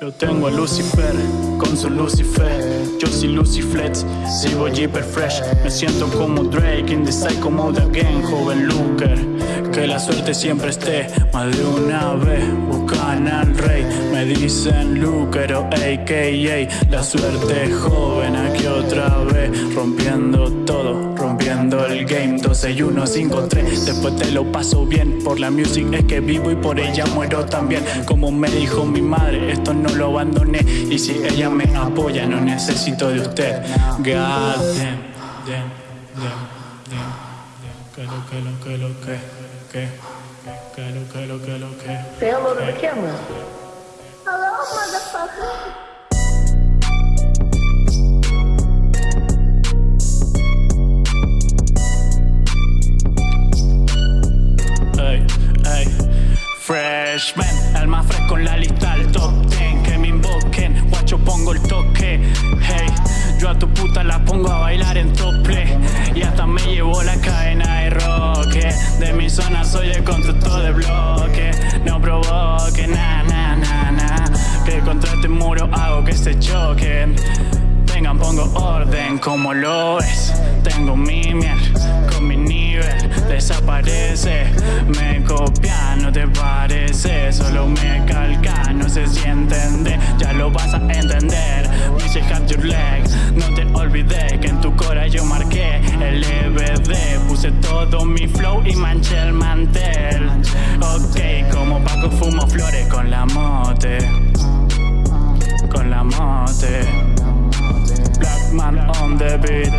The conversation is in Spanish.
Tengo a Lucifer con su Lucifer. Yo soy Luciflex, sigo hyper fresh. Me siento como Drake in the psycho mode again, joven Luker. Que la suerte siempre esté, más de una vez buscan al rey. Me dicen Luker o AKA. La suerte joven aquí otra vez, rompiendo todo, 6-1-5-3 Después te lo paso bien Por la music es que vivo y por ella muero también. Como me dijo mi madre, esto no lo abandoné. Y si ella me apoya, no necesito de usted. God damn, damn, Que lo que lo que lo que que Que lo que lo que lo que Hello, motherfucker. Freshman, el más fresco en la lista al top 10 Que me invoquen, guacho pongo el toque. Hey, yo a tu puta la pongo a bailar en tople. Y hasta me llevo la cadena de roque De mi zona soy el constructor de bloque. No provoque, na, na, na, na. Que contra este muro hago que se choquen. Vengan, pongo orden como lo es. Tengo mi miel con mi nivel Me copia, no te parece Solo me calca, no sé si entiende. Ya lo vas a entender. Dice have your leg No te olvides que en tu cora yo marqué el EBD Puse todo mi flow y manché el mantel. Ok, como Paco fumo flores con la mote. Con la mote. Black man on the beat